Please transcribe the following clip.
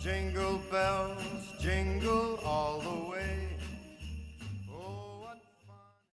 jingle bells, jingle